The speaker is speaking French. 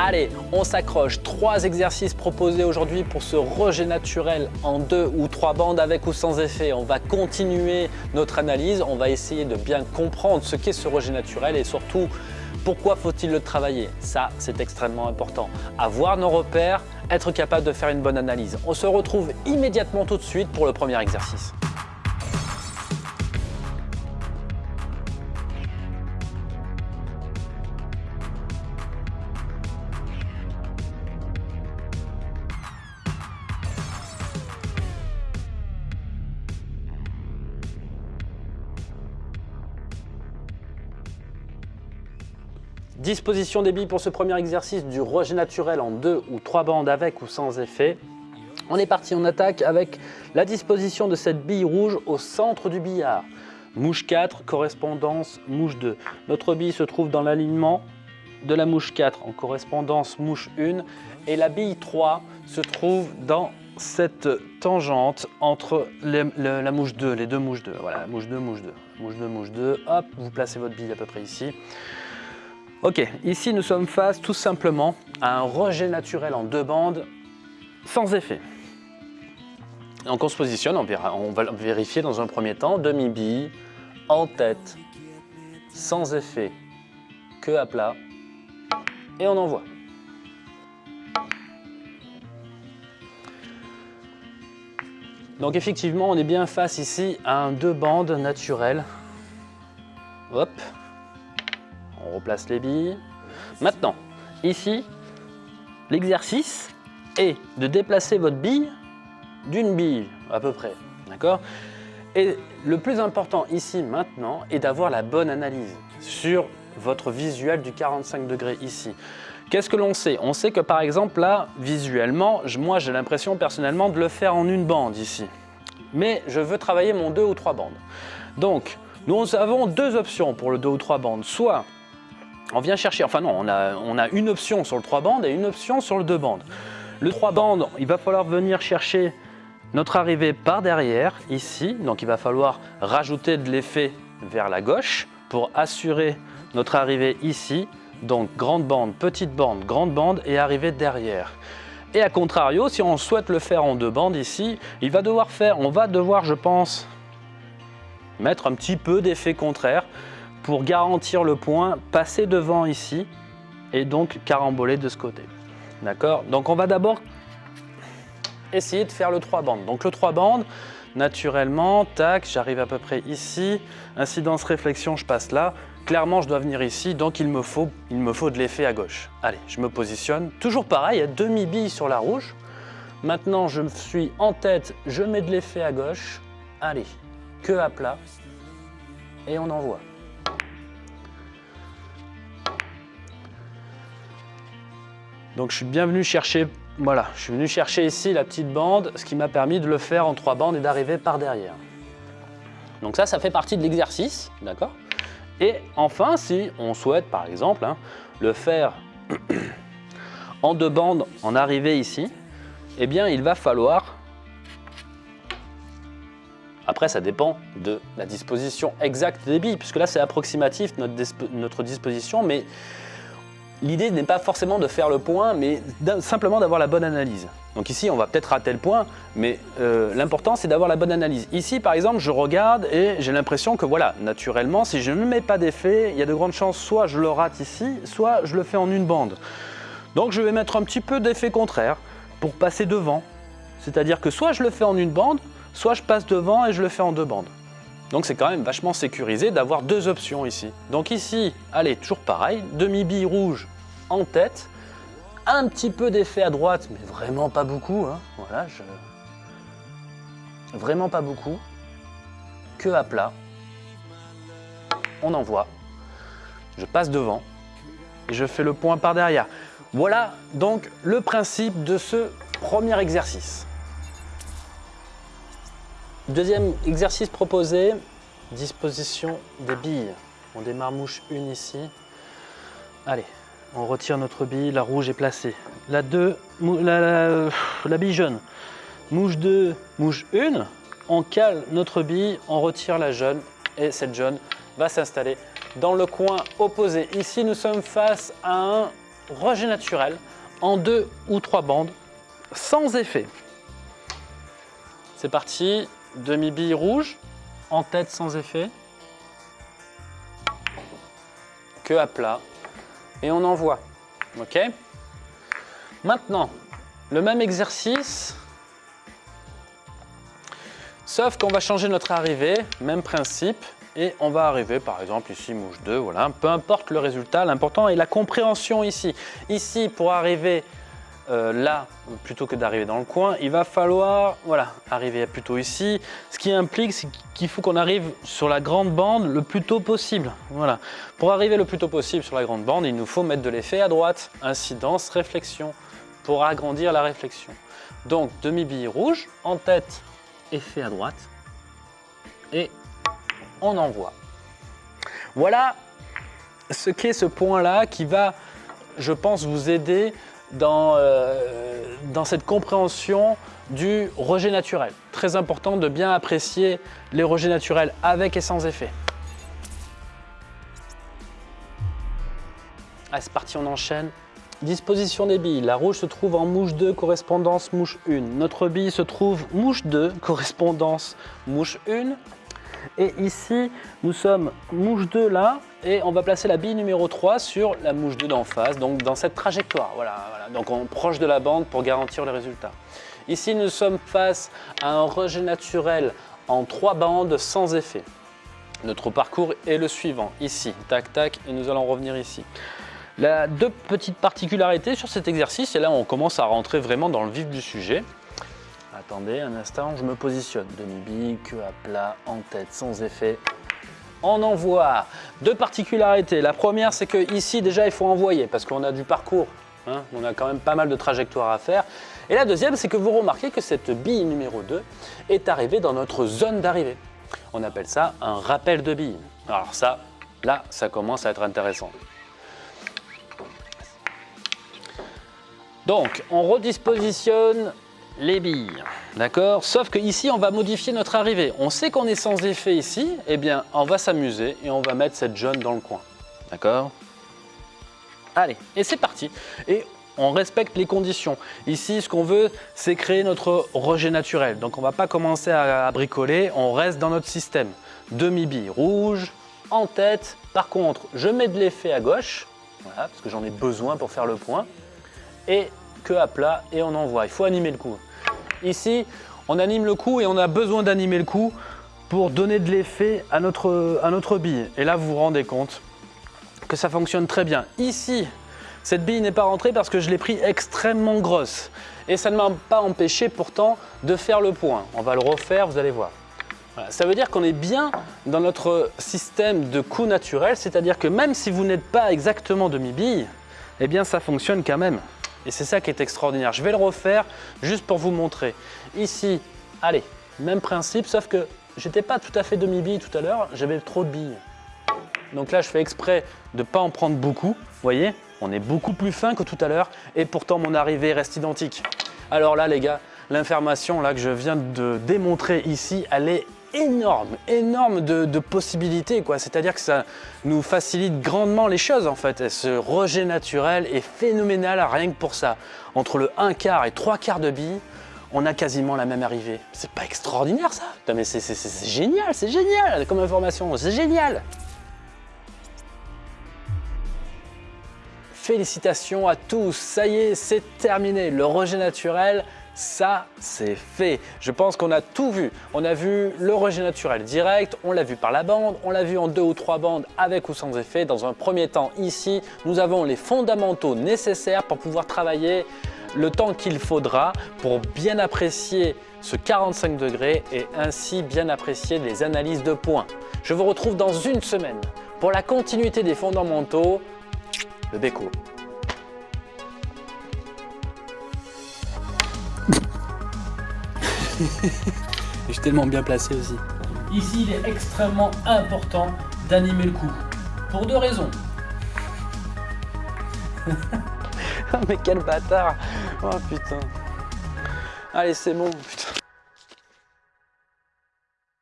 Allez, on s'accroche. Trois exercices proposés aujourd'hui pour ce rejet naturel en deux ou trois bandes avec ou sans effet. On va continuer notre analyse. On va essayer de bien comprendre ce qu'est ce rejet naturel et surtout pourquoi faut-il le travailler? Ça, c'est extrêmement important. Avoir nos repères, être capable de faire une bonne analyse. On se retrouve immédiatement tout de suite pour le premier exercice. Disposition des billes pour ce premier exercice du rejet naturel en deux ou trois bandes avec ou sans effet. On est parti, on attaque avec la disposition de cette bille rouge au centre du billard. Mouche 4, correspondance mouche 2. Notre bille se trouve dans l'alignement de la mouche 4 en correspondance mouche 1 et la bille 3 se trouve dans cette tangente entre la mouche 2, les deux mouches 2. Voilà, mouche 2, mouche 2, mouche 2, mouche 2. Hop, vous placez votre bille à peu près ici. Ok, ici nous sommes face tout simplement à un rejet naturel en deux bandes sans effet. Donc on se positionne, on, va vérifier dans un premier temps, demi-bille, en tête, sans effet, que à plat, et on envoie. Donc effectivement, on est bien face ici à un deux bandes naturel. Hop, on replace les billes. Maintenant, ici, l'exercice est de déplacer votre bille d'une bille à peu près. D'accord? Et le plus important ici maintenant est d'avoir la bonne analyse sur votre visuel du 45 degrés ici. Qu'est-ce que l'on sait? On sait que par exemple là, visuellement, moi j'ai l'impression personnellement de le faire en une bande ici. Mais je veux travailler mon deux ou trois bandes. Donc, nous avons deux options pour le deux ou trois bandes. Soit on vient chercher, enfin non, on a, une option sur le 3 bandes et une option sur le 2 bandes. Le 3 bandes, il va falloir venir chercher notre arrivée par derrière, ici. Donc il va falloir rajouter de l'effet vers la gauche pour assurer notre arrivée ici. Donc grande bande, petite bande, grande bande et arrivée derrière. Et à contrario, si on souhaite le faire en deux bandes ici, il va devoir faire, on va devoir, je pense, mettre un petit peu d'effet contraire pour garantir le point, passer devant ici et donc caramboler de ce côté. D'accord? Donc on va d'abord essayer de faire le 3 bandes. Donc le 3 bandes, naturellement, tac, j'arrive à peu près ici. Incidence réflexion, je passe là. Clairement, je dois venir ici, donc il me faut, il me faut de l'effet à gauche. Allez, je me positionne. Toujours pareil, a demi-bille sur la rouge. Maintenant, je suis en tête, je mets de l'effet à gauche. Allez, que à plat. Et on envoie. Donc je suis bien venu chercher, voilà, je suis venu chercher ici la petite bande, ce qui m'a permis de le faire en trois bandes et d'arriver par derrière. Donc ça, ça fait partie de l'exercice, d'accord? Et enfin, si on souhaite par exemple hein, le faire en deux bandes en arrivée ici, eh bien il va falloir après, ça dépend de la disposition exacte des billes, puisque là, c'est approximatif notre, notre disposition, mais L'idée n'est pas forcément de faire le point, mais simplement d'avoir la bonne analyse. Donc ici, on va peut-être rater le point, mais euh, l'important, c'est d'avoir la bonne analyse. Ici, par exemple, je regarde et j'ai l'impression que, voilà, naturellement, si je ne mets pas d'effet, il y a de grandes chances, soit je le rate ici, soit je le fais en une bande. Donc je vais mettre un petit peu d'effet contraire pour passer devant. C'est-à-dire que soit je le fais en une bande, soit je passe devant et je le fais en deux bandes. Donc c'est quand même vachement sécurisé d'avoir deux options ici. Donc ici, allez, toujours pareil, demi-bille rouge en tête, un petit peu d'effet à droite, mais vraiment pas beaucoup. Hein. Voilà, je... Vraiment pas beaucoup. Que à plat. On envoie. Je passe devant et je fais le point par derrière. Voilà donc le principe de ce premier exercice. Deuxième exercice proposé, disposition des billes. On démarre mouche 1 ici. Allez, on retire notre bille, la rouge est placée. La 2, la, la, bille jaune. Mouche 2, mouche 1. On cale notre bille, on retire la jaune et cette jaune va s'installer dans le coin opposé. Ici, nous sommes face à un rejet naturel en deux ou trois bandes sans effet. C'est parti, demi-bille rouge, en tête sans effet, que à plat, et on envoie. Ok. Maintenant, le même exercice, sauf qu'on va changer notre arrivée, même principe, et on va arriver par exemple ici mouche 2, voilà, peu importe le résultat, l'important est la compréhension ici. Ici, pour arriver euh, là, plutôt que d'arriver dans le coin, il va falloir voilà, arriver plutôt ici. Ce qui implique qu'il faut qu'on arrive sur la grande bande le plus tôt possible. Voilà. Pour arriver le plus tôt possible sur la grande bande, il nous faut mettre de l'effet à droite, incidence, réflexion, pour agrandir la réflexion. Donc demi-bille rouge, en tête, effet à droite, et on envoie. Voilà ce qu'est ce point-là qui va, je pense, vous aider dans, euh, dans cette compréhension du rejet naturel. Très important de bien apprécier les rejets naturels avec et sans effet. Allez, c'est parti, on enchaîne. Disposition des billes. La rouge se trouve en mouche 2, correspondance mouche 1. Notre bille se trouve mouche 2, correspondance mouche 1. Et ici, nous sommes mouche 2 là, et on va placer la bille numéro 3 sur la mouche 2 d'en face, donc dans cette trajectoire. Voilà, voilà, donc on proche de la bande pour garantir le résultat. Ici, nous sommes face à un rejet naturel en 3 bandes sans effet. Notre parcours est le suivant, ici, tac tac, et nous allons revenir ici. La deux petites particularités sur cet exercice, et là on commence à rentrer vraiment dans le vif du sujet. Attendez un instant, je me positionne. Demi-bille, queue à plat, en tête, sans effet. On envoie. Deux particularités. La première, c'est que ici déjà, il faut envoyer parce qu'on a du parcours. Hein. on a quand même pas mal de trajectoires à faire. Et la deuxième, c'est que vous remarquez que cette bille numéro 2 est arrivée dans notre zone d'arrivée. On appelle ça un rappel de bille. Alors ça, là, ça commence à être intéressant. Donc, on redispositionne les billes. D'accord? Sauf que ici, on va modifier notre arrivée. On sait qu'on est sans effet ici. Eh bien, on va s'amuser et on va mettre cette jaune dans le coin. D'accord? Allez, et c'est parti. Et on respecte les conditions. Ici, ce qu'on veut, c'est créer notre rejet naturel. Donc, on ne va pas commencer à, bricoler. On reste dans notre système. Demi-bille rouge, en tête. Par contre, je mets de l'effet à gauche. Voilà, parce que j'en ai besoin pour faire le point. Et à plat et on envoie. Il faut animer le coup. Ici, on anime le coup et on a besoin d'animer le coup pour donner de l'effet à notre, à notre bille. Et là, vous vous rendez compte que ça fonctionne très bien. Ici, cette bille n'est pas rentrée parce que je l'ai pris extrêmement grosse. Et ça ne m'a pas empêché pourtant de faire le point. On va le refaire, vous allez voir. Ça veut dire qu'on est bien dans notre système de coup naturel, c'est-à-dire que même si vous n'êtes pas exactement demi-bille, eh bien ça fonctionne quand même. Et c'est ça qui est extraordinaire. Je vais le refaire juste pour vous montrer. Ici, allez, même principe, sauf que j'étais pas tout à fait demi-bille tout à l'heure, j'avais trop de billes. Donc là, je fais exprès de ne pas en prendre beaucoup. Vous voyez, on est beaucoup plus fin que tout à l'heure et pourtant mon arrivée reste identique. Alors là, les gars, l'information que je viens de démontrer ici, elle est énorme, énorme de, possibilités. C'est-à-dire que ça nous facilite grandement les choses en fait. ce rejet naturel est phénoménal rien que pour ça. Entre le 1 quart et 3 quarts de billes, on a quasiment la même arrivée. C'est pas extraordinaire ça? Mais c'est génial, c'est génial comme information, c'est génial Félicitations à tous, ça y est, c'est terminé. Le rejet naturel, ça, c'est fait. Je pense qu'on a tout vu. On a vu le rejet naturel direct, on l'a vu par la bande, on l'a vu en deux ou trois bandes avec ou sans effet. Dans un premier temps, ici, nous avons les fondamentaux nécessaires pour pouvoir travailler le temps qu'il faudra pour bien apprécier ce 45 degrés et ainsi bien apprécier les analyses de points. Je vous retrouve dans une semaine pour la continuité des fondamentaux, le béco. je suis tellement bien placé aussi. Ici, il est extrêmement important d'animer le coup. Pour deux raisons. mais quel bâtard Oh putain Allez, c'est bon.